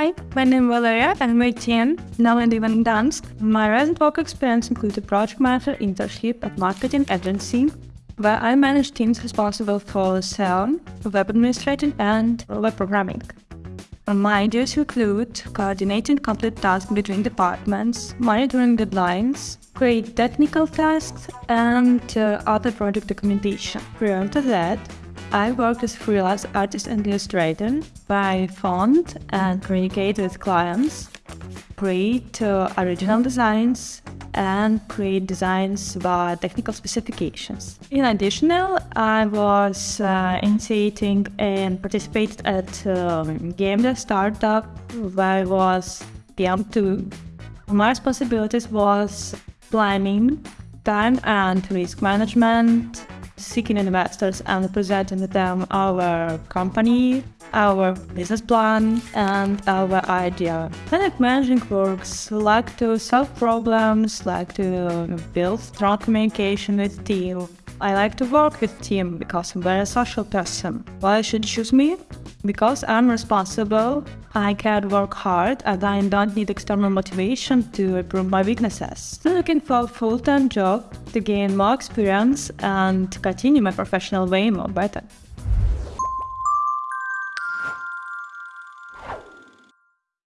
Hi, my name is Valeria. I'm 18, now I live in Gdansk. My recent work experience includes a project manager internship at marketing agency, where I manage teams responsible for sound, web administration, and web programming. My duties include coordinating complete tasks between departments, monitoring deadlines, create technical tasks, and uh, other project documentation. Prior to that, I work as freelance artist and illustrator by font and communicate with clients, create original designs, and create designs by technical specifications. In addition, I was uh, initiating and participated at um, game dev startup where I was PM2. My responsibilities was planning, time and risk management, seeking investors and presenting them our company, our business plan, and our idea. Product managing works like to solve problems, like to build strong communication with team. I like to work with team because I'm very social person. Why should choose me? Because I'm responsible, I can work hard and I don't need external motivation to improve my weaknesses. Looking for a full-time job to gain more experience and to continue my professional way more better.